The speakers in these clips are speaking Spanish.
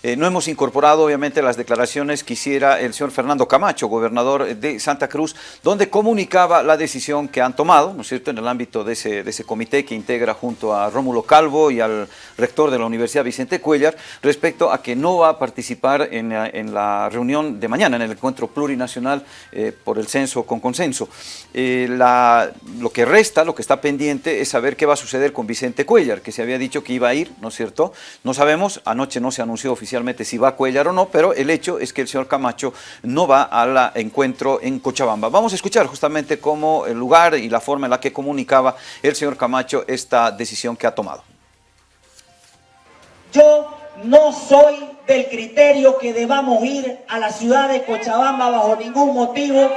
Eh, no hemos incorporado obviamente las declaraciones que hiciera el señor Fernando Camacho, gobernador de Santa Cruz, donde comunicaba la decisión que han tomado, ¿no es cierto?, en el ámbito de ese, comité que integra junto a Rómulo Calvo y al rector de la Universidad Vicente Cuellar, respecto a que no va a participar en, la reunión de mañana, en el encuentro plurinacional eh, por el censo con consenso. Eh, lo que resta, lo que está pendiente es saber qué va a suceder con Vicente Cuellar, que se había dicho que iba a ir, ¿no es cierto? No sabemos, anoche no se anunció oficialmente oficialmente si va a Cuellar o no, pero el hecho es que el señor Camacho no va al encuentro en Cochabamba. Vamos a escuchar justamente cómo el lugar y la forma en la que comunicaba el señor Camacho esta decisión que ha tomado. Yo no soy del criterio que debamos ir a la ciudad de Cochabamba bajo ningún motivo,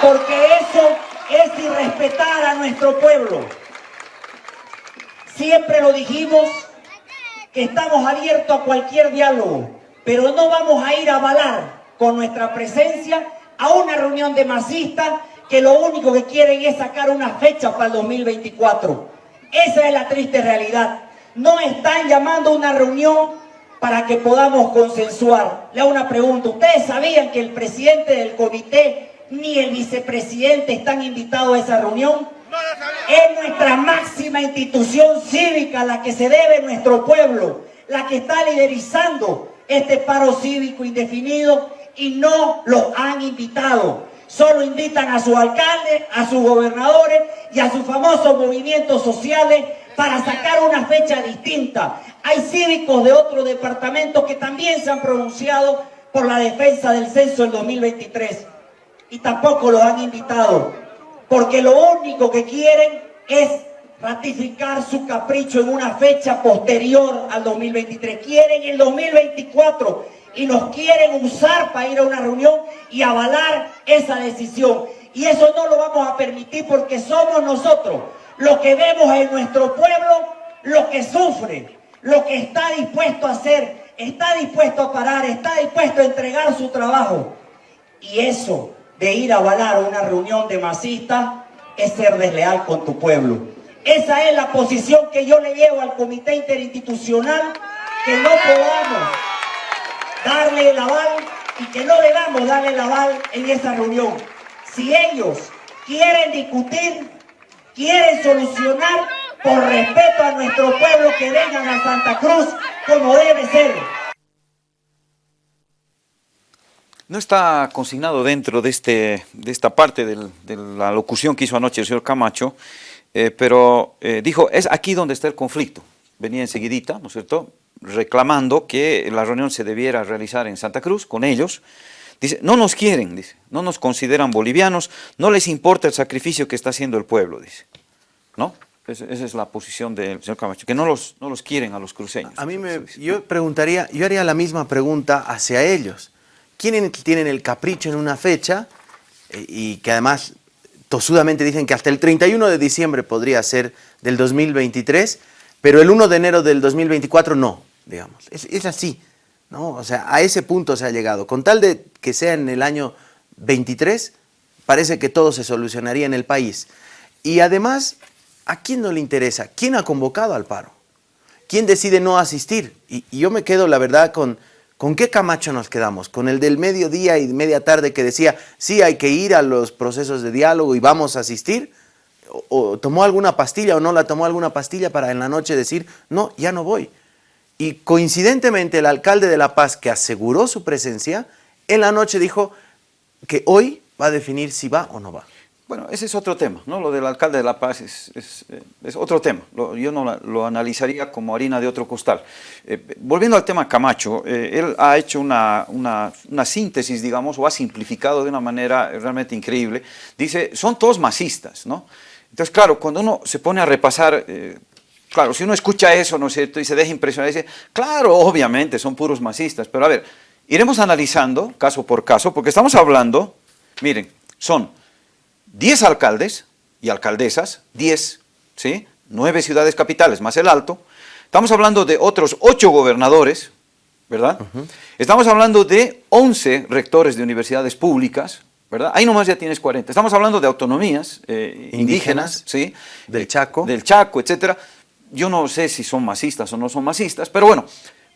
porque eso es irrespetar a nuestro pueblo. Siempre lo dijimos que estamos abiertos a cualquier diálogo, pero no vamos a ir a avalar con nuestra presencia a una reunión de masistas que lo único que quieren es sacar una fecha para el 2024. Esa es la triste realidad. No están llamando a una reunión para que podamos consensuar. Le hago una pregunta. ¿Ustedes sabían que el presidente del comité ni el vicepresidente están invitados a esa reunión? Es nuestra máxima institución cívica la que se debe nuestro pueblo, la que está liderizando este paro cívico indefinido y no los han invitado. Solo invitan a sus alcaldes, a sus gobernadores y a sus famosos movimientos sociales para sacar una fecha distinta. Hay cívicos de otros departamentos que también se han pronunciado por la defensa del censo del 2023 y tampoco los han invitado porque lo único que quieren es ratificar su capricho en una fecha posterior al 2023. Quieren el 2024 y nos quieren usar para ir a una reunión y avalar esa decisión. Y eso no lo vamos a permitir porque somos nosotros los que vemos en nuestro pueblo lo que sufre, lo que está dispuesto a hacer, está dispuesto a parar, está dispuesto a entregar su trabajo. Y eso de ir a avalar una reunión de masistas es ser desleal con tu pueblo. Esa es la posición que yo le llevo al comité interinstitucional, que no podamos darle el aval y que no debamos darle el aval en esa reunión. Si ellos quieren discutir, quieren solucionar, por respeto a nuestro pueblo, que vengan a Santa Cruz como debe ser. No está consignado dentro de, este, de esta parte de la locución que hizo anoche el señor Camacho, eh, pero eh, dijo, es aquí donde está el conflicto. Venía enseguidita, ¿no es cierto?, reclamando que la reunión se debiera realizar en Santa Cruz con ellos. Dice, no nos quieren, dice, no nos consideran bolivianos, no les importa el sacrificio que está haciendo el pueblo, dice. ¿No? Esa, es la posición del señor Camacho, que no los, no los quieren a los cruceños. A mí me, yo preguntaría, yo haría la misma pregunta hacia ellos quienes tienen el capricho en una fecha eh, y que además tosudamente dicen que hasta el 31 de diciembre podría ser del 2023, pero el 1 de enero del 2024 no, digamos. Es, así, ¿no? O sea, a ese punto se ha llegado. Con tal de que sea en el año 23, parece que todo se solucionaría en el país. Y además, ¿a quién no le interesa? ¿Quién ha convocado al paro? ¿Quién decide no asistir? y yo me quedo, la verdad, con ¿Con qué Camacho nos quedamos? ¿Con el del mediodía y media tarde que decía, sí, hay que ir a los procesos de diálogo y vamos a asistir? ¿O, tomó alguna pastilla o no la tomó alguna pastilla para en la noche decir, no, ya no voy? Y coincidentemente el alcalde de La Paz, que aseguró su presencia, en la noche dijo que hoy va a definir si va o no va. Bueno, ese es otro tema, ¿no? Lo del alcalde de La Paz es, eh, otro tema. yo no lo analizaría como harina de otro costal. Eh, volviendo al tema Camacho, eh, él ha hecho una, síntesis, digamos, o ha simplificado de una manera realmente increíble. Dice, son todos masistas, ¿no? Entonces, claro, cuando uno se pone a repasar... Claro, si uno escucha eso, ¿no es cierto?, y se deja impresionar, dice, claro, obviamente, son puros masistas, pero a ver, iremos analizando caso por caso, porque estamos hablando, miren, son 10 alcaldes y alcaldesas, 10, ¿sí? 9 ciudades capitales más el Alto. Estamos hablando de otros 8 gobernadores, ¿verdad? Estamos hablando de 11 rectores de universidades públicas, ¿verdad? Ahí nomás ya tienes 40. Estamos hablando de autonomías eh, indígenas, ¿sí? Del Chaco. Del Chaco, etcétera. Yo no sé si son masistas o no son masistas, pero bueno,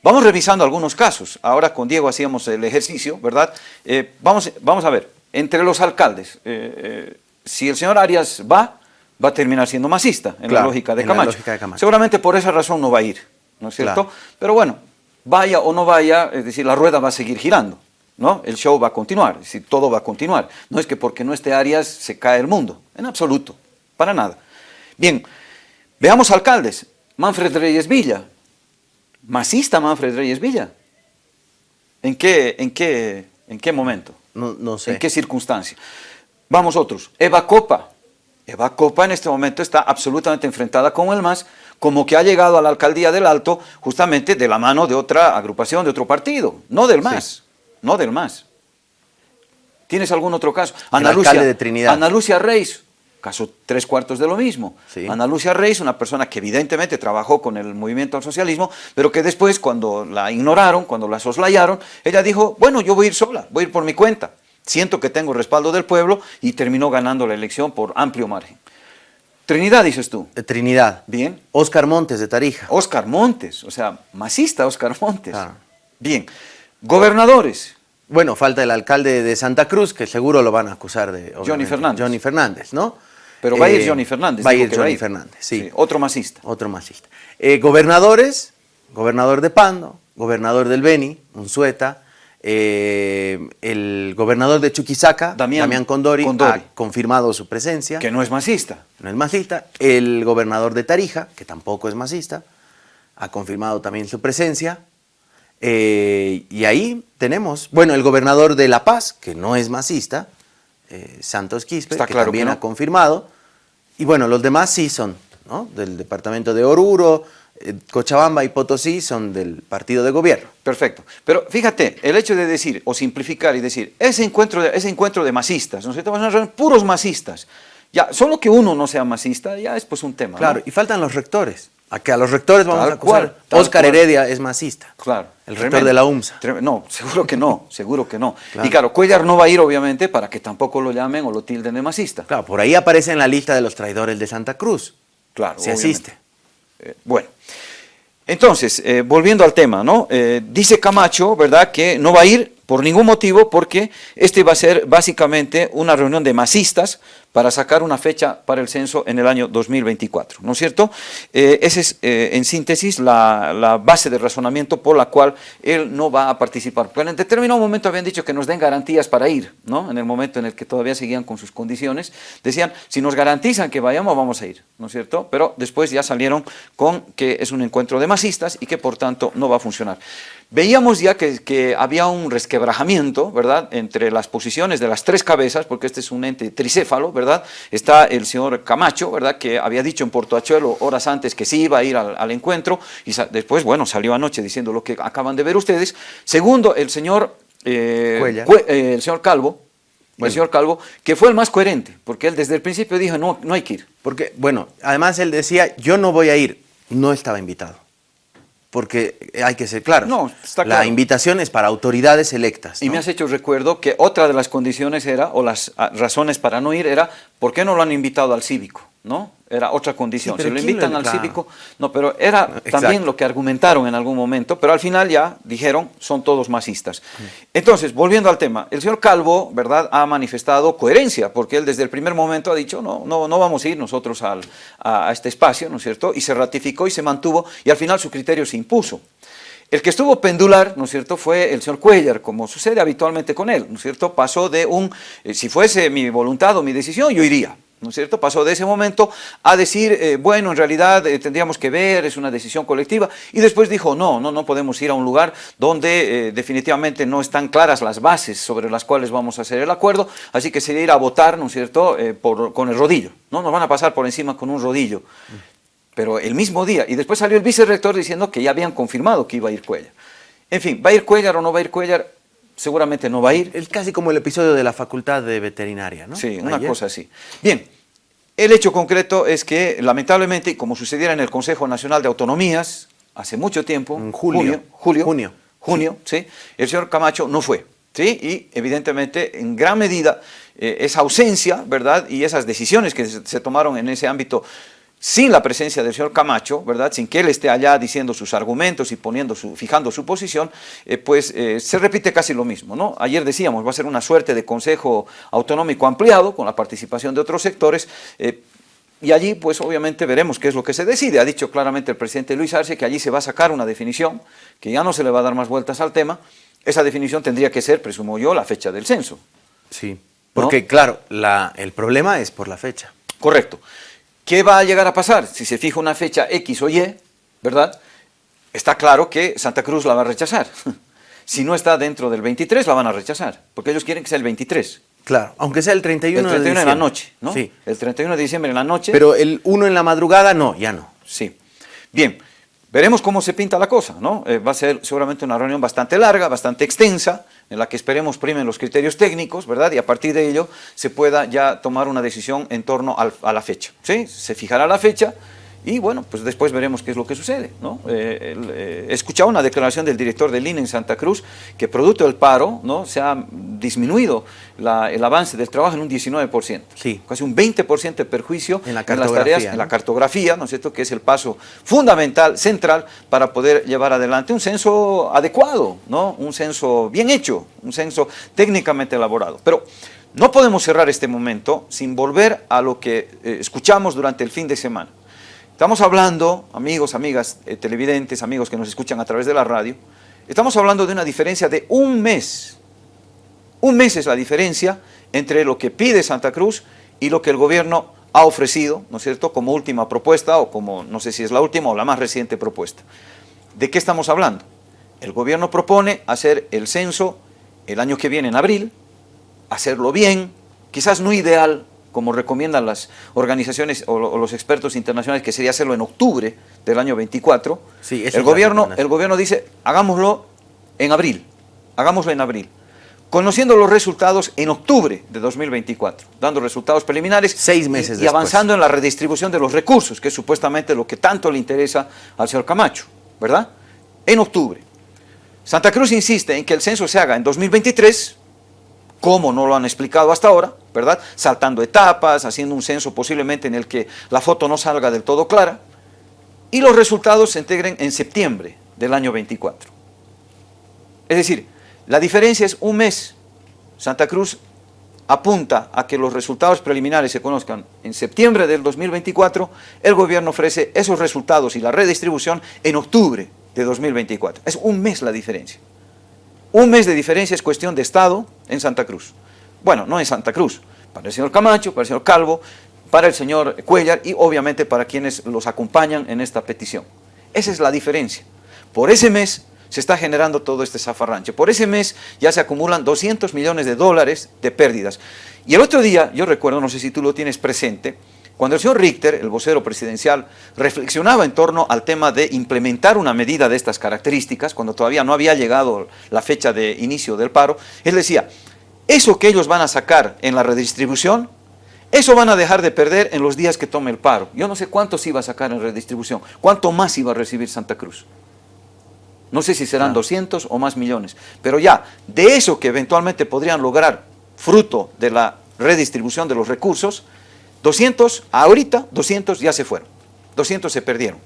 Vamos revisando algunos casos. Ahora con Diego hacíamos el ejercicio, ¿verdad? Eh, vamos, vamos a ver, entre los alcaldes, eh, eh, si el señor Arias va, va a terminar siendo masista, en, la, lógica de Camacho. Seguramente por esa razón no va a ir, ¿no es cierto? Pero bueno, vaya o no vaya, es decir, la rueda va a seguir girando, ¿no? El show va a continuar, es decir, todo va a continuar. No es que porque no esté Arias se cae el mundo, en absoluto, para nada. Bien, veamos alcaldes. Manfred Reyes Villa, masista Manfred Reyes Villa. ¿En qué, en qué, en qué momento? No, no sé. ¿En qué circunstancia? Vamos otros. Eva Copa. Eva Copa en este momento está absolutamente enfrentada con el MAS, como que ha llegado a la alcaldía del Alto justamente de la mano de otra agrupación, de otro partido, no del MAS, no del MAS. ¿Tienes algún otro caso? Ana el alcalde de Trinidad. Ana Lucia Reis, caso tres cuartos de lo mismo. Ana Lucia Reis, una persona que evidentemente trabajó con el movimiento al socialismo, pero que después cuando la ignoraron, cuando la soslayaron, ella dijo, bueno, yo voy a ir sola, voy a ir por mi cuenta. Siento que tengo respaldo del pueblo y terminó ganando la elección por amplio margen. Trinidad, dices tú. De Trinidad. Bien. Oscar Montes, de Tarija. Oscar Montes, o sea, masista Oscar Montes. Bien. Gobernadores. Bueno, falta el alcalde de Santa Cruz, que seguro lo van a acusar de... Johnny Fernández. Johnny Fernández, ¿no? Pero va a ir eh, Johnny Fernández. Va a ir Johnny Fernández, sí. Otro masista. Otro masista. Eh, gobernadores, gobernador de Pando, gobernador del Beni, Unzueta, eh, el gobernador de Chuquisaca, Damián, Condori, ha confirmado su presencia. Que no es masista. No es masista. El gobernador de Tarija, que tampoco es masista, ha confirmado también su presencia. y ahí tenemos, bueno, el gobernador de La Paz, que no es masista, Santos Quispe, que también ha confirmado. Y bueno, los demás sí son, ¿no? Del departamento de Oruro, eh, Cochabamba y Potosí son del partido de gobierno. Perfecto. Pero fíjate, el hecho de decir, o simplificar y decir, ese encuentro de, ese encuentro de masistas, ¿no es cierto? puros masistas. Ya, solo que uno no sea masista, ya es pues un tema. Claro, y faltan los rectores. A que a los rectores vamos a acusar. Oscar Heredia es masista. Claro. El rector de la UMSA. No, seguro que no, seguro que no. Y claro, Cuellar no va a ir obviamente para que tampoco lo llamen o lo tilden de masista. Claro, por ahí aparece en la lista de los traidores de Santa Cruz. Claro, Se asiste. Eh, bueno, entonces, eh, volviendo al tema, ¿no? Eh, dice Camacho, ¿verdad?, que no va a ir por ningún motivo porque este va a ser básicamente una reunión de masistas para sacar una fecha para el censo en el año 2024, ¿no es cierto? Eh, esa es, eh, en síntesis, la, base de razonamiento por la cual él no va a participar. Porque en determinado momento habían dicho que nos den garantías para ir, ¿no? En el momento en el que todavía seguían con sus condiciones, decían, si nos garantizan que vayamos, vamos a ir, ¿no es cierto? Pero después ya salieron con que es un encuentro de masistas y que por tanto no va a funcionar. Veíamos ya que, había un resquebrajamiento, ¿verdad?, entre las posiciones de las tres cabezas, porque este es un ente tricéfalo, ¿verdad? Está el señor Camacho, ¿verdad?, que había dicho en Portoachuelo horas antes que sí iba a ir al, encuentro, y después, bueno, salió anoche diciendo lo que acaban de ver ustedes. Segundo, el señor, eh, eh, el señor Calvo, el señor Calvo, que fue el más coherente, porque él desde el principio dijo, no, no hay que ir. Porque, bueno, además él decía, yo no voy a ir, no estaba invitado porque hay que ser claro. No, está claro. La invitación es para autoridades electas. Y me has hecho recuerdo que otra de las condiciones era, o las ah, razones para no ir era, ¿por qué no lo han invitado al cívico? ¿no? Era otra condición. si lo invitan al cívico, no, pero era también lo que argumentaron en algún momento, pero al final ya dijeron, son todos masistas. Entonces, volviendo al tema, el señor Calvo, ¿verdad?, ha manifestado coherencia, porque él desde el primer momento ha dicho, no, no, no vamos a ir nosotros al, a, este espacio, ¿no es cierto?, y se ratificó y se mantuvo, y al final su criterio se impuso. El que estuvo pendular, ¿no es cierto?, fue el señor Cuellar, como sucede habitualmente con él, ¿no es cierto?, pasó de un, eh, si fuese mi voluntad o mi decisión, yo iría, ¿no es cierto? Pasó de ese momento a decir, eh, bueno, en realidad eh, tendríamos que ver, es una decisión colectiva, y después dijo, no, no, no podemos ir a un lugar donde eh, definitivamente no están claras las bases sobre las cuales vamos a hacer el acuerdo, así que sería ir a votar, ¿no es cierto?, con el rodillo, ¿no? Nos van a pasar por encima con un rodillo. Pero el mismo día, y después salió el vicerrector diciendo que ya habían confirmado que iba a ir Cuellar. En fin, ¿va a ir Cuellar o no va a ir Cuellar? Seguramente no va a ir. Es casi como el episodio de la facultad de veterinaria, ¿no? Sí, una cosa así. Bien, el hecho concreto es que, lamentablemente, como sucediera en el Consejo Nacional de Autonomías, hace mucho tiempo, en julio, julio, junio, junio, sí. el señor Camacho no fue. ¿sí? Y evidentemente, en gran medida, eh, esa ausencia, ¿verdad? Y esas decisiones que se, tomaron en ese ámbito sin la presencia del señor Camacho, ¿verdad? Sin que él esté allá diciendo sus argumentos y poniendo su, fijando su posición, eh, pues eh, se repite casi lo mismo, ¿no? Ayer decíamos, va a ser una suerte de consejo autonómico ampliado con la participación de otros sectores, eh, y allí, pues obviamente veremos qué es lo que se decide. Ha dicho claramente el presidente Luis Arce que allí se va a sacar una definición, que ya no se le va a dar más vueltas al tema. Esa definición tendría que ser, presumo yo, la fecha del censo. Sí, porque claro, el problema es por la fecha. Correcto. ¿Qué va a llegar a pasar? Si se fija una fecha X o Y, ¿verdad? Está claro que Santa Cruz la va a rechazar. Si no está dentro del 23, la van a rechazar, porque ellos quieren que sea el 23. Claro, aunque sea el 31, el 31 de en la noche, ¿no? Sí. El 31 de diciembre en la noche. Pero el 1 en la madrugada, no, ya no. Sí. Bien, veremos cómo se pinta la cosa, ¿no? Eh, va a ser seguramente una reunión bastante larga, bastante extensa, en la que esperemos primen los criterios técnicos, ¿verdad? Y a partir de ello se pueda ya tomar una decisión en torno a la fecha, ¿sí? Se fijará la fecha y bueno, pues después veremos qué es lo que sucede, ¿no? Eh, eh, he escuchado una declaración del director del INE en Santa Cruz que producto del paro, ¿no? Se ha disminuido el avance del trabajo en un 19%. Sí. Casi un 20% de perjuicio en, la las tareas, en la cartografía, ¿no es cierto? Que es el paso fundamental, central, para poder llevar adelante un censo adecuado, ¿no? Un censo bien hecho, un censo técnicamente elaborado. Pero no podemos cerrar este momento sin volver a lo que eh, escuchamos durante el fin de semana. Estamos hablando, amigos, amigas, eh, televidentes, amigos que nos escuchan a través de la radio, estamos hablando de una diferencia de un mes. Un mes es la diferencia entre lo que pide Santa Cruz y lo que el gobierno ha ofrecido, ¿no es cierto?, como última propuesta o como, no sé si es la última o la más reciente propuesta. ¿De qué estamos hablando? El gobierno propone hacer el censo el año que viene en abril, hacerlo bien, quizás no ideal, como recomiendan las organizaciones o, los expertos internacionales, que sería hacerlo en octubre del año 24, sí, el, gobierno, el gobierno dice, hagámoslo en abril, hagámoslo en abril, conociendo los resultados en octubre de 2024, dando resultados preliminares Seis meses y, y avanzando en la redistribución de los recursos, que es supuestamente lo que tanto le interesa al señor Camacho, ¿verdad? En octubre. Santa Cruz insiste en que el censo se haga en 2023, como no lo han explicado hasta ahora, ¿verdad? Saltando etapas, haciendo un censo posiblemente en el que la foto no salga del todo clara, y los resultados se integren en septiembre del año 24. Es decir, la diferencia es un mes. Santa Cruz apunta a que los resultados preliminares se conozcan en septiembre del 2024, el gobierno ofrece esos resultados y la redistribución en octubre de 2024. Es un mes la diferencia. Un mes de diferencia es cuestión de Estado en Santa Cruz. Bueno, no en Santa Cruz, para el señor Camacho, para el señor Calvo, para el señor Cuellar y obviamente para quienes los acompañan en esta petición. Esa es la diferencia. Por ese mes se está generando todo este zafarranche. Por ese mes ya se acumulan 200 millones de dólares de pérdidas. Y el otro día, yo recuerdo, no sé si tú lo tienes presente, cuando el señor Richter, el vocero presidencial, reflexionaba en torno al tema de implementar una medida de estas características, cuando todavía no había llegado la fecha de inicio del paro, él decía, eso que ellos van a sacar en la redistribución, eso van a dejar de perder en los días que tome el paro. Yo no sé cuántos iba a sacar en redistribución, cuánto más iba a recibir Santa Cruz. No sé si serán 200 o más millones, pero ya, de eso que eventualmente podrían lograr fruto de la redistribución de los recursos, 200, ahorita 200 ya se fueron, 200 se perdieron.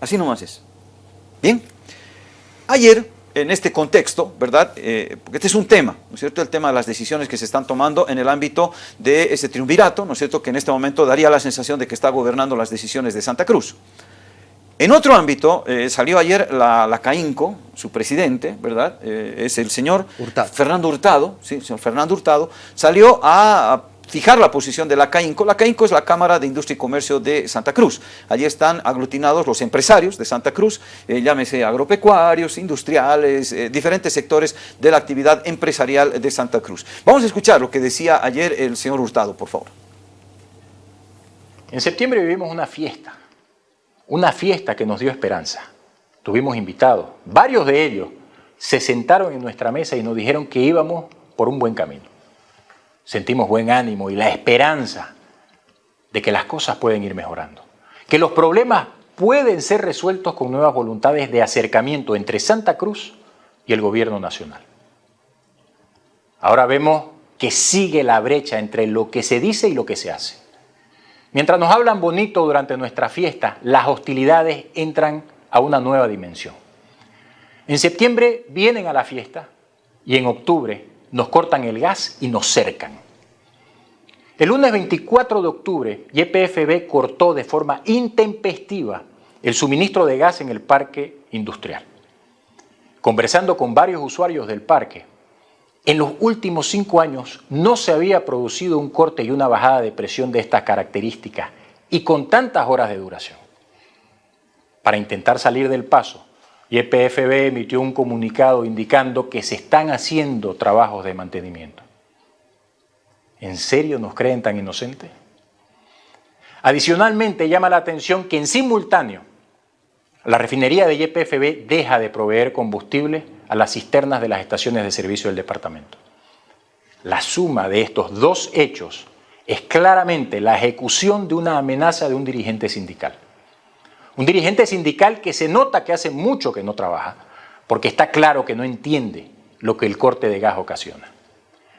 Así nomás es. Bien, ayer en este contexto, ¿verdad? Eh, porque este es un tema, ¿no es cierto? El tema de las decisiones que se están tomando en el ámbito de ese triunvirato, ¿no es cierto? Que en este momento daría la sensación de que está gobernando las decisiones de Santa Cruz. En otro ámbito, eh, salió ayer la, la, CAINCO, su presidente, ¿verdad? Eh, es el señor Fernando Hurtado, sí, señor Fernando Hurtado, salió a fijar la posición de la CAINCO. La CAINCO es la Cámara de Industria y Comercio de Santa Cruz. Allí están aglutinados los empresarios de Santa Cruz, eh, llámese agropecuarios, industriales, eh, diferentes sectores de la actividad empresarial de Santa Cruz. Vamos a escuchar lo que decía ayer el señor Hurtado, por favor. En septiembre vivimos una fiesta, una fiesta que nos dio esperanza. Tuvimos invitados, varios de ellos se sentaron en nuestra mesa y nos dijeron que íbamos por un buen camino sentimos buen ánimo y la esperanza de que las cosas pueden ir mejorando, que los problemas pueden ser resueltos con nuevas voluntades de acercamiento entre Santa Cruz y el gobierno nacional. Ahora vemos que sigue la brecha entre lo que se dice y lo que se hace. Mientras nos hablan bonito durante nuestra fiesta, las hostilidades entran a una nueva dimensión. En septiembre vienen a la fiesta y en octubre nos cortan el gas y nos cercan. El lunes 24 de octubre, YPFB cortó de forma intempestiva el suministro de gas en el parque industrial. Conversando con varios usuarios del parque, en los últimos cinco años no se había producido un corte y una bajada de presión de estas características y con tantas horas de duración. Para intentar salir del paso, YPFB emitió un comunicado indicando que se están haciendo trabajos de mantenimiento. ¿En serio nos creen tan inocentes? Adicionalmente, llama la atención que en simultáneo, la refinería de YPFB deja de proveer combustible a las cisternas de las estaciones de servicio del departamento. La suma de estos dos hechos es claramente la ejecución de una amenaza de un dirigente sindical. Un dirigente sindical que se nota que hace mucho que no trabaja, porque está claro que no entiende lo que el corte de gas ocasiona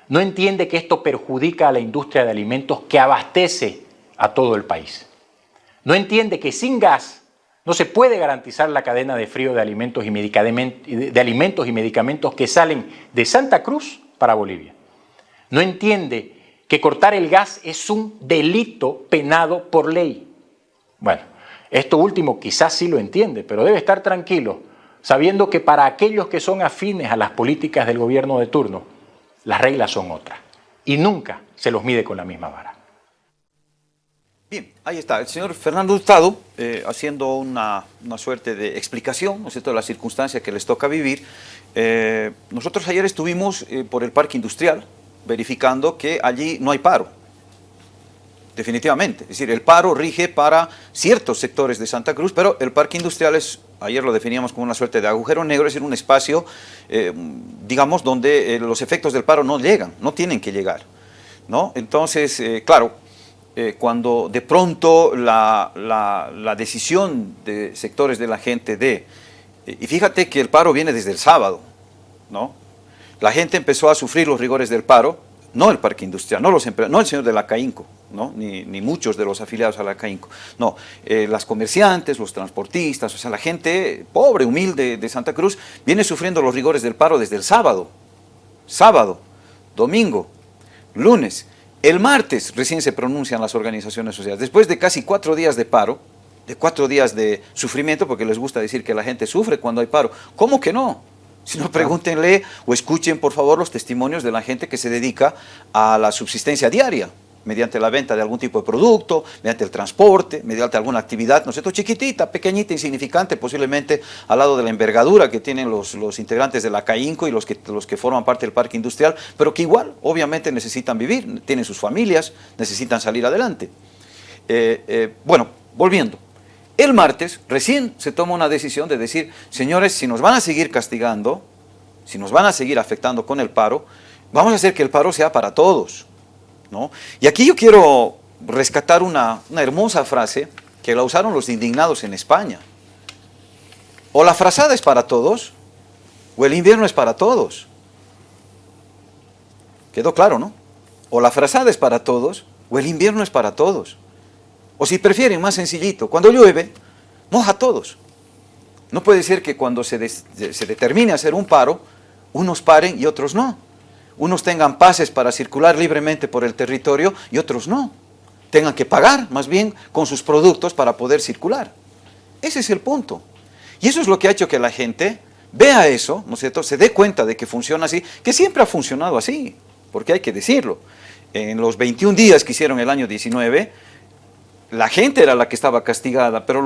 no entiende que esto perjudica a la industria de alimentos que abastece a todo el país. No entiende que sin gas no se puede garantizar la cadena de frío de alimentos y, medicamentos que salen de Santa Cruz para Bolivia. No entiende que cortar el gas es un delito penado por ley. Bueno, esto último quizás sí lo entiende, pero debe estar tranquilo, sabiendo que para aquellos que son afines a las políticas del gobierno de turno, las reglas son otras. Y nunca se los mide con la misma vara. Bien, ahí está, el señor Fernando Hurtado eh, haciendo una, suerte de explicación, ¿no es cierto?, de las circunstancias que les toca vivir. Eh, nosotros ayer estuvimos eh, por el parque industrial verificando que allí no hay paro, definitivamente. Es decir, el paro rige para ciertos sectores de Santa Cruz, pero el parque industrial es ayer lo definíamos como una suerte de agujero negro, es decir, un espacio, eh, digamos, donde eh, los efectos del paro no llegan, no tienen que llegar. ¿no? Entonces, eh, claro, cuando de pronto la, la, decisión de sectores de la gente de, y fíjate que el paro viene desde el sábado, ¿no? la gente empezó a sufrir los rigores del paro, no el parque industrial, no, los no el señor de la CAINCO, ¿no? ni, muchos de los afiliados a la CAINCO, no, eh, las comerciantes, los transportistas, o sea, la gente pobre, humilde de Santa Cruz, viene sufriendo los rigores del paro desde el sábado, sábado, domingo, lunes, el martes recién se pronuncian las organizaciones sociales, después de casi cuatro días de paro, de cuatro días de sufrimiento, porque les gusta decir que la gente sufre cuando hay paro, ¿cómo que no? Si no, pregúntenle o escuchen, por favor, los testimonios de la gente que se dedica a la subsistencia diaria, mediante la venta de algún tipo de producto, mediante el transporte, mediante alguna actividad, ¿no es cierto?, chiquitita, pequeñita, insignificante, posiblemente al lado de la envergadura que tienen los, los integrantes de la CAINCO y los que, los que forman parte del parque industrial, pero que igual, obviamente, necesitan vivir, tienen sus familias, necesitan salir adelante. Eh, eh, bueno, volviendo. El martes recién se toma una decisión de decir, señores, si nos van a seguir castigando, si nos van a seguir afectando con el paro, vamos a hacer que el paro sea para todos. ¿no? Y aquí yo quiero rescatar una, una hermosa frase que la usaron los indignados en España. O la frazada es para todos, o el invierno es para todos. Quedó claro, ¿no? O la frazada es para todos, o el invierno es para todos. O si prefieren, más sencillito, cuando llueve, moja a todos. No puede ser que cuando se, se determine hacer un paro, unos paren y otros no. Unos tengan pases para circular libremente por el territorio y otros no. Tengan que pagar más bien con sus productos para poder circular. Ese es el punto. Y eso es lo que ha hecho que la gente vea eso, ¿no es cierto? Se dé cuenta de que funciona así, que siempre ha funcionado así, porque hay que decirlo. En los 21 días que hicieron el año 19, la gente era la que estaba castigada, pero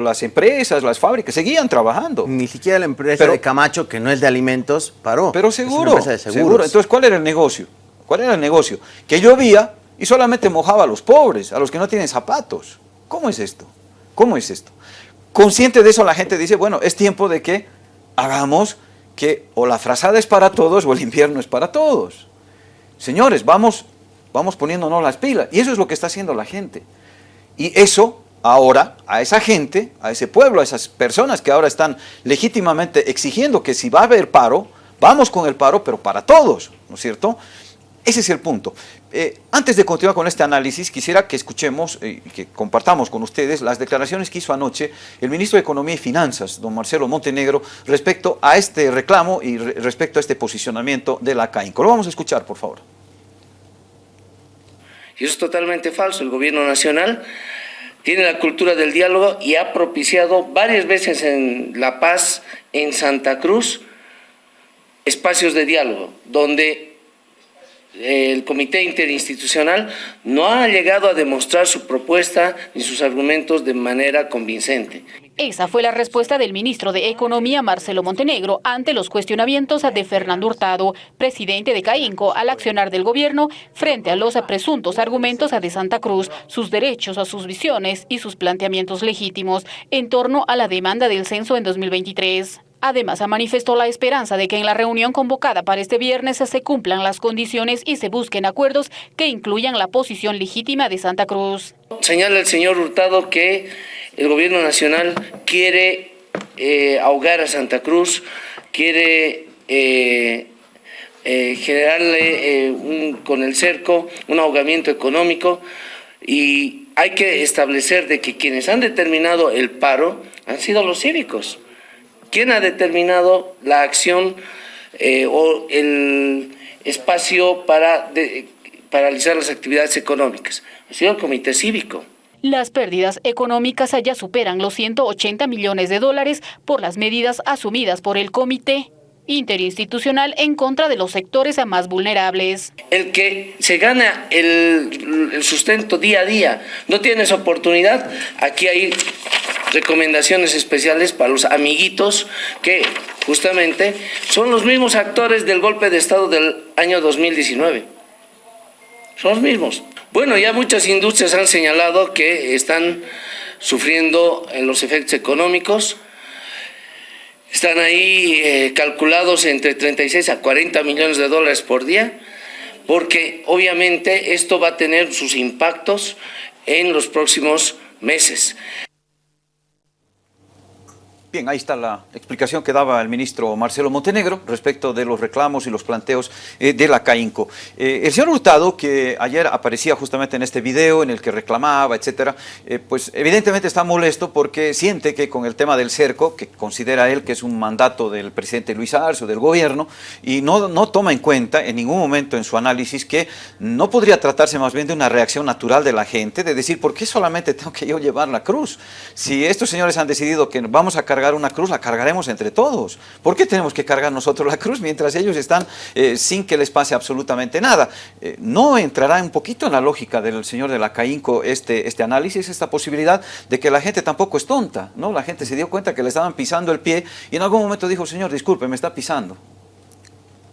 las empresas, las fábricas seguían trabajando. Ni siquiera la empresa de Camacho, que no es de alimentos, paró. Pero seguro, seguro. Entonces, ¿cuál era el negocio? ¿Cuál era el negocio? Que llovía y solamente mojaba a los pobres, a los que no tienen zapatos. ¿Cómo es esto? ¿Cómo es esto? Consciente de eso, la gente dice, bueno, es tiempo de que hagamos que o la frazada es para todos o el invierno es para todos. Señores, vamos, vamos poniéndonos las pilas. Y eso es lo que está haciendo la gente. Y eso ahora a esa gente, a ese pueblo, a esas personas que ahora están legítimamente exigiendo que si va a haber paro, vamos con el paro, pero para todos, ¿no es cierto? Ese es el punto. Eh, antes de continuar con este análisis, quisiera que escuchemos y que compartamos con ustedes las declaraciones que hizo anoche el ministro de Economía y Finanzas, don Marcelo Montenegro, respecto a este reclamo y re respecto a este posicionamiento de la CAINCO. Lo vamos a escuchar, por favor. Y eso es totalmente falso. El gobierno nacional tiene la cultura del diálogo y ha propiciado varias veces en La Paz, en Santa Cruz, espacios de diálogo, donde el comité interinstitucional no ha llegado a demostrar su propuesta ni sus argumentos de manera convincente. Esa fue la respuesta del ministro de Economía, Marcelo Montenegro, ante los cuestionamientos de Fernando Hurtado, presidente de CAINCO, al accionar del gobierno frente a los presuntos argumentos de Santa Cruz, sus derechos, a sus visiones y sus planteamientos legítimos en torno a la demanda del censo en 2023. Además, manifestó la esperanza de que en la reunión convocada para este viernes se cumplan las condiciones y se busquen acuerdos que incluyan la posición legítima de Santa Cruz. Señala el señor Hurtado que el gobierno nacional quiere eh, ahogar a Santa Cruz, quiere eh, eh, generarle un, con el cerco un ahogamiento económico y hay que establecer de que quienes han determinado el paro han sido los cívicos. ¿Quién ha determinado la acción eh, o el espacio para de, paralizar las actividades económicas? Ha sido el Comité Cívico. Las pérdidas económicas ya superan los 180 millones de dólares por las medidas asumidas por el Comité interinstitucional en contra de los sectores más vulnerables. El que se gana el, el sustento día a día no tiene esa oportunidad, aquí hay recomendaciones especiales para los amiguitos que justamente son los mismos actores del golpe de Estado del año 2019. Son los mismos. Bueno, ya muchas industrias han señalado que están sufriendo en los efectos económicos. Están ahí eh, calculados entre 36 a 40 millones de dólares por día, porque obviamente esto va a tener sus impactos en los próximos meses. Bien, ahí está la explicación que daba el ministro Marcelo Montenegro respecto de los reclamos y los planteos eh, de la CAINCO. Eh, el señor Hurtado, que ayer aparecía justamente en este video en el que reclamaba, etcétera, eh, pues evidentemente está molesto porque siente que con el tema del cerco, que considera él que es un mandato del presidente Luis Arce del gobierno, y no, no toma en cuenta en ningún momento en su análisis que no podría tratarse más bien de una reacción natural de la gente, de decir, ¿por qué solamente tengo que yo llevar la cruz? Si estos señores han decidido que vamos a cargar una cruz, la cargaremos entre todos. ¿Por qué tenemos que cargar nosotros la cruz mientras ellos están eh, sin que les pase absolutamente nada? Eh, ¿No entrará un poquito en la lógica del señor de la CAINCO este, este análisis, esta posibilidad de que la gente tampoco es tonta? ¿no? La gente se dio cuenta que le estaban pisando el pie y en algún momento dijo, señor, disculpe, me está pisando.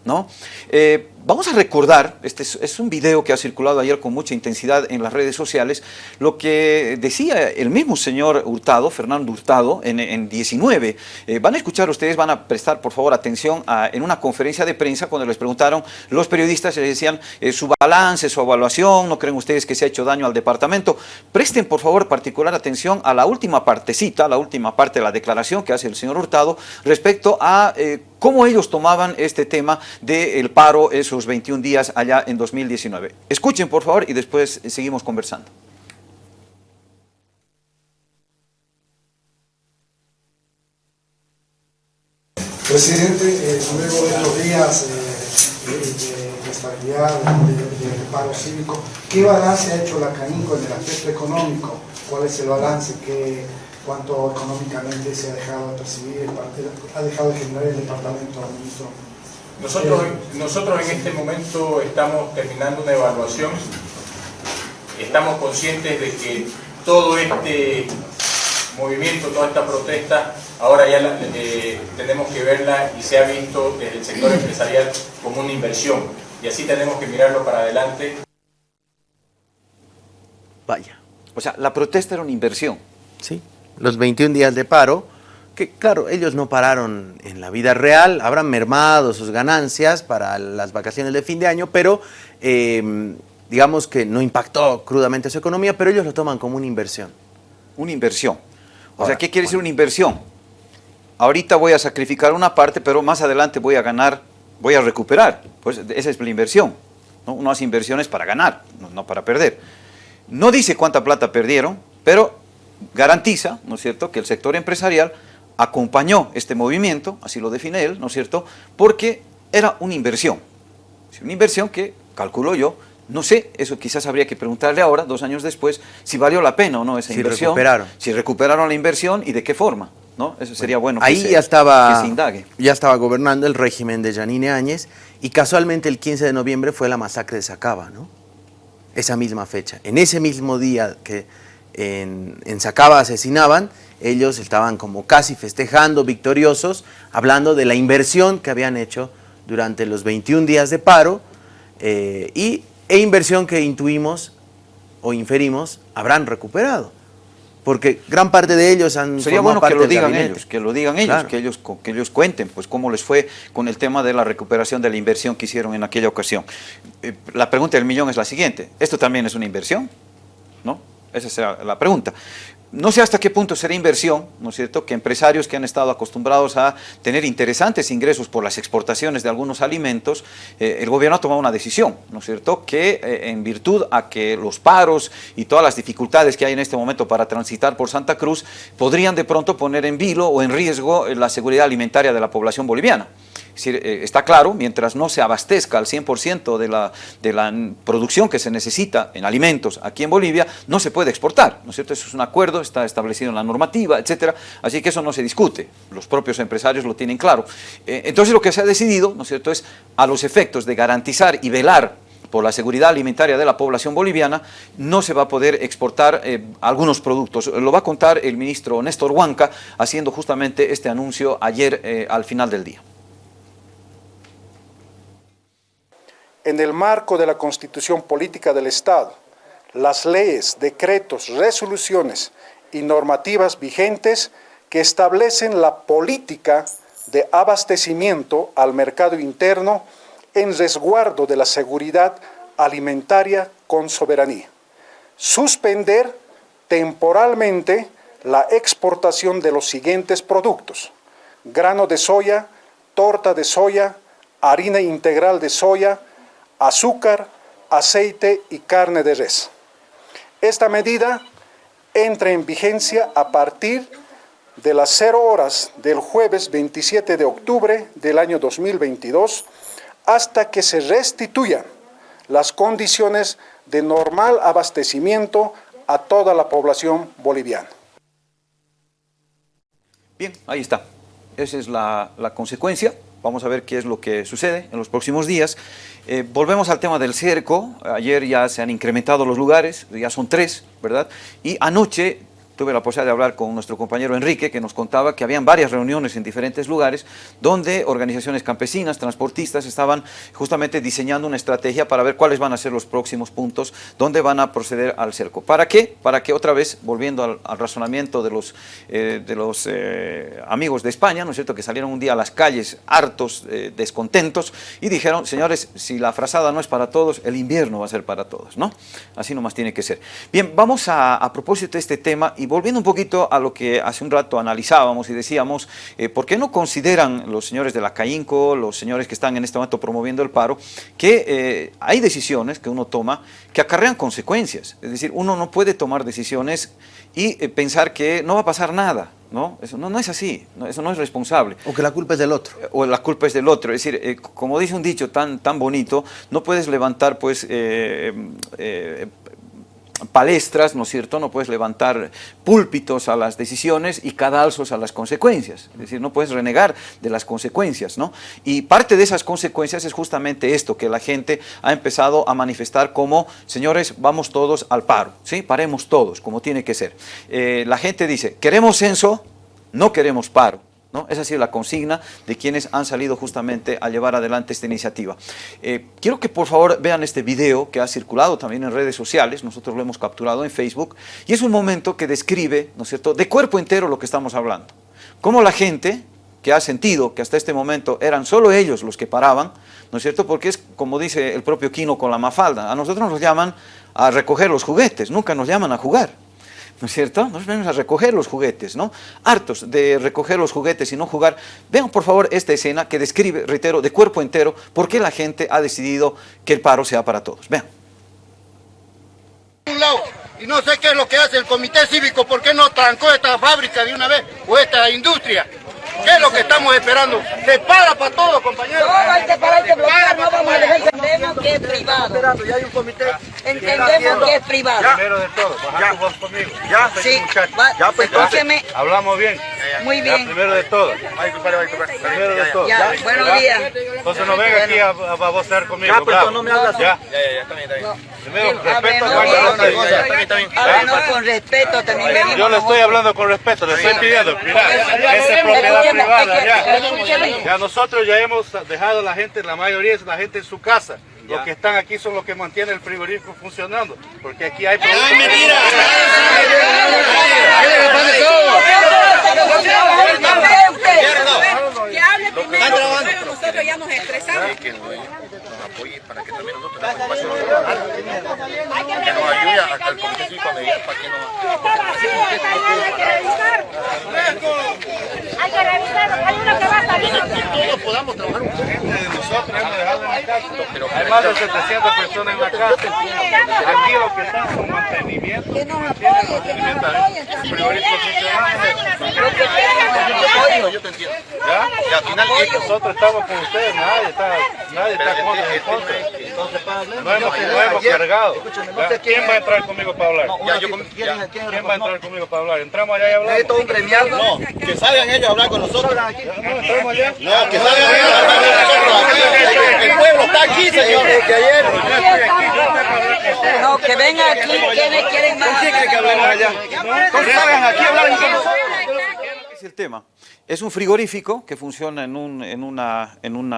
¿no? Eh, vamos a recordar, este es, un video que ha circulado ayer con mucha intensidad en las redes sociales, lo que decía el mismo señor Hurtado, Fernando Hurtado, en, 19. Eh, van a escuchar ustedes, van a prestar por favor atención en una conferencia de prensa cuando les preguntaron los periodistas, les decían eh, su balance, su evaluación, ¿no creen ustedes que se ha hecho daño al departamento? Presten por favor particular atención a la última partecita, la última parte de la declaración que hace el señor Hurtado respecto a cómo ellos tomaban este tema del paro esos 21 días allá en 2019. Escuchen por favor y después seguimos conversando. Presidente, eh, luego de los días eh, de, estabilidad, de, paro cívico, ¿qué balance ha hecho la CANICO en el aspecto económico? ¿Cuál es el balance? que cuánto económicamente se ha dejado de percibir, ha dejado de generar el departamento, ministro. Nosotros, nosotros en este momento estamos terminando una evaluación, estamos conscientes de que todo este movimiento, toda esta protesta, ahora ya eh, tenemos que verla y se ha visto desde el sector empresarial como una inversión y así tenemos que mirarlo para adelante. Vaya, o sea, la protesta era una inversión. Sí los 21 días de paro, que claro, ellos no pararon en la vida real, habrán mermado sus ganancias para las vacaciones de fin de año, pero em, digamos que no impactó crudamente su economía, pero ellos lo toman como una inversión. Una inversión. O sea, ¿qué quiere decir una inversión? Ahorita voy a sacrificar una parte, pero más adelante voy a ganar, voy a recuperar. Pues esa es la inversión. ¿no? Uno hace inversiones para ganar, no, no para perder. No dice cuánta plata perdieron, pero garantiza, ¿no es cierto?, que el sector empresarial acompañó este movimiento, así lo define él, ¿no es cierto?, porque era una inversión. Una inversión que, calculo yo, no sé, eso quizás habría que preguntarle ahora, dos años después, si valió la pena o no esa Si inversión. recuperaron. Si recuperaron la inversión y de qué forma, ¿no? Eso sería bueno, que Ahí se- ya estaba, que se indague. ya estaba gobernando el régimen de Yanine Áñez y casualmente el 15 de noviembre fue la masacre de Sacaba, ¿no? Esa misma fecha. En ese mismo día que en, en Sacaba asesinaban, ellos estaban como casi festejando, victoriosos, hablando de la inversión que habían hecho durante los 21 días de paro eh, y, e inversión que intuimos o inferimos habrán recuperado. Porque gran parte de ellos han Sería bueno que parte lo del digan gabinete. ellos, que lo digan ellos, Claro. que ellos, que ellos cuenten, pues cómo les fue con el tema de la recuperación de la inversión que hicieron en aquella ocasión. Eh, la pregunta del millón es la siguiente, ¿esto también es una inversión? ¿No? Esa es la pregunta. No sé hasta qué punto será inversión, ¿no es cierto?, que empresarios que han estado acostumbrados a tener interesantes ingresos por las exportaciones de algunos alimentos, eh, el gobierno ha tomado una decisión, ¿no es cierto?, que eh, en virtud a que los paros y todas las dificultades que hay en este momento para transitar por Santa Cruz, podrían de pronto poner en vilo o en riesgo eh, la seguridad alimentaria de la población boliviana. Está claro, mientras no se abastezca al 100% de la, de la producción que se necesita en alimentos aquí en Bolivia, no se puede exportar, ¿no es cierto? Eso es un acuerdo, está establecido en la normativa, etcétera, así que eso no se discute, los propios empresarios lo tienen claro. Eh, entonces lo que se ha decidido, ¿no es cierto?, es a los efectos de garantizar y velar por la seguridad alimentaria de la población boliviana, no se va a poder exportar eh, algunos productos. Lo va a contar el ministro Néstor Huanca, haciendo justamente este anuncio ayer eh, al final del día. en el marco de la Constitución Política del Estado, las leyes, decretos, resoluciones y normativas vigentes que establecen la política de abastecimiento al mercado interno en resguardo de la seguridad alimentaria con soberanía. Suspender temporalmente la exportación de los siguientes productos. Grano de soya, torta de soya, harina integral de soya, azúcar, aceite y carne de res. Esta medida entra en vigencia a partir de las 0 horas del jueves 27 de octubre del año 2022 hasta que se restituyan las condiciones de normal abastecimiento a toda la población boliviana. Bien, ahí está. Esa es la, la consecuencia. Vamos a ver qué es lo que sucede en los próximos días. Eh, volvemos al tema del cerco. Ayer ya se han incrementado los lugares, ya son tres, ¿verdad? Y anoche tuve la posibilidad de hablar con nuestro compañero Enrique, que nos contaba que habían varias reuniones en diferentes lugares donde organizaciones campesinas, transportistas, estaban justamente diseñando una estrategia para ver cuáles van a ser los próximos puntos donde van a proceder al cerco. ¿Para qué? Para que otra vez, volviendo al, razonamiento de los, eh, de los eh, amigos de España, ¿no es cierto?, que salieron un día a las calles hartos, eh, descontentos, y dijeron, señores, si la frazada no es para todos, el invierno va a ser para todos, ¿no? Así nomás tiene que ser. Bien, vamos a, a propósito de este tema, y volviendo un poquito a lo que hace un rato analizábamos y decíamos, eh, ¿por qué no consideran los señores de la CAINCO, los señores que están en este momento promoviendo el paro, que eh, hay decisiones que uno toma que acarrean consecuencias? Es decir, uno no puede tomar decisiones y eh, pensar que no va a pasar nada, ¿no? Eso no, no es así, no, eso no es responsable O que la culpa es del otro. o la culpa es del otro. Es decir, eh, como dice un dicho tan, tan bonito, no puedes levantar pues eh, eh, palestras, ¿no es cierto? No puedes levantar púlpitos a las decisiones y cadalzos a las consecuencias. Es decir, no puedes renegar de las consecuencias, ¿no? Y parte de esas consecuencias es justamente esto, que la gente ha empezado a manifestar como, señores, vamos todos al paro, ¿sí? Paremos todos, como tiene que ser. Eh, la gente dice, queremos censo, no queremos paro. ¿No? Esa ha la consigna de quienes han salido justamente a llevar adelante esta iniciativa. Eh, quiero que por favor vean este video que ha circulado también en redes sociales, nosotros lo hemos capturado en Facebook, y es un momento que describe, ¿no es cierto?, de cuerpo entero lo que estamos hablando. Cómo la gente que ha sentido que hasta este momento eran solo ellos los que paraban, ¿no es cierto?, porque es como dice el propio Quino con la mafalda, a nosotros nos llaman a recoger los juguetes, nunca nos llaman a jugar. ¿No es cierto? Nos venimos a recoger los juguetes, ¿no? Hartos de recoger los juguetes y no jugar. Vean por favor esta escena que describe, reitero, de cuerpo entero, por qué la gente ha decidido que el paro sea para todos. Vean. Un lado, y no sé qué es lo que hace el comité cívico, ¿por qué no trancó esta fábrica de una vez o esta industria? ¿Qué es lo que estamos esperando? Se para para todo, compañeros. No, hay que parar, hay que bloquear, no vamos a dejar que... Entendemos que es privado. Esperando, ya hay un comité. Entendemos que es privado. Primero de todo, bajar tu voz conmigo. Ya, Sí, Ya, pues, escúcheme. Hablamos bien. Muy Ya, bien. primero de todo. Primero de todo. Ya, buenos ¿Ya? días. Entonces no venga aquí a, a babosear conmigo. Ya, pues, no me hablas. Ya, ya, ya, ya, está bien, está bien. Primero, respeto con respeto, también Yo le estoy hablando con respeto, le estoy pidiendo, mira, esa es Escúcheme, propiedad privada. Ya nosotros ya hemos dejado a la gente, la mayoría es la gente en su casa. Los que están aquí son los que mantienen el frigorífico funcionando, porque aquí hay productos. Que hable primero, pero nosotros ya nos estresamos. Que nos apoye para que también nosotros tengamos espacio para. Que nos ayude al comité cívico a mediar para que nos... Hay que revisar, hay uno que va a salir. todos podamos trabajar un poco. Nosotros hemos dejado en la casa, hay más de 700 personas en la casa. Aquí lo que están son mantenimiento. Que nos apoyen, que nos apoyen. El. Yo te entiendo. ¿Ya? Y al final nosotros estamos con ustedes, nadie está, nadie está con en contra. No hemos, no hemos cargado. ¿Quién va a entrar conmigo para hablar? ¿Quién va a entrar conmigo para hablar? ¿Entramos allá y hablamos? Esto es un gremial. No, que salgan ellos a hablar con nosotros. No, entramos allá. No, que salgan ellos a hablar con nosotros. El pueblo está aquí, señor. Que ayer. No, que vengan aquí, quienes quieren más. que hablemos allá. Entonces salgan aquí a hablar con nosotros. Es el tema. Es un frigorífico que funciona en un en una, en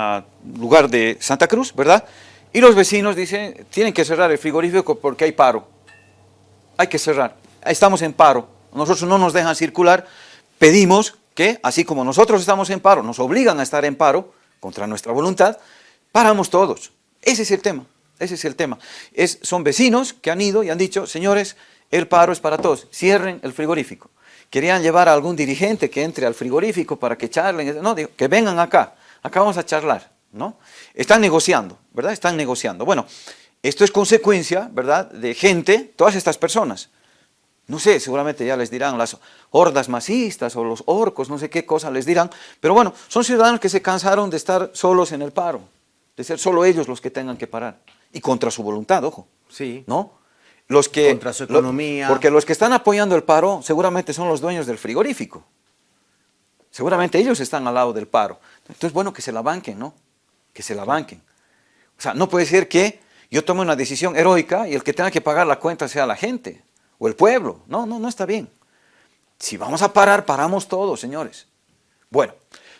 lugar de Santa Cruz, ¿verdad? Y los vecinos dicen, tienen que cerrar el frigorífico porque hay paro. Hay que cerrar. Estamos en paro. Nosotros no nos dejan circular. Pedimos que, así como nosotros estamos en paro, nos obligan a estar en paro, contra nuestra voluntad, paramos todos. Ese es el tema. Ese es el tema. Son vecinos que han ido y han dicho, señores, el paro es para todos. Cierren el frigorífico. Querían llevar a algún dirigente que entre al frigorífico para que charlen. No, digo, que vengan acá. Acá vamos a charlar. ¿no? Están negociando, ¿verdad? Están negociando. Bueno, esto es consecuencia, ¿verdad?, de gente, todas estas personas. No sé, seguramente ya les dirán las hordas masistas o los orcos, no sé qué cosa les dirán, pero bueno, son ciudadanos que se cansaron de estar solos en el paro, de ser solo ellos los que tengan que parar, y contra su voluntad, ojo, Sí. ¿no? Los que, Contra su lo- economía. porque los que están apoyando el paro seguramente son los dueños del frigorífico. Seguramente ellos están al lado del paro. Entonces, bueno, que se la banquen, ¿no? Que se la banquen. O sea, no puede ser que yo tome una decisión heroica y el que tenga que pagar la cuenta sea la gente o el pueblo. No, no, no está bien. Si vamos a parar, paramos todos, señores. Bueno,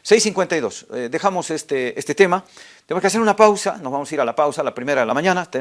6.52, eh, dejamos este, este tema. Tenemos que hacer una pausa, nos vamos a ir a la pausa, la primera de la mañana.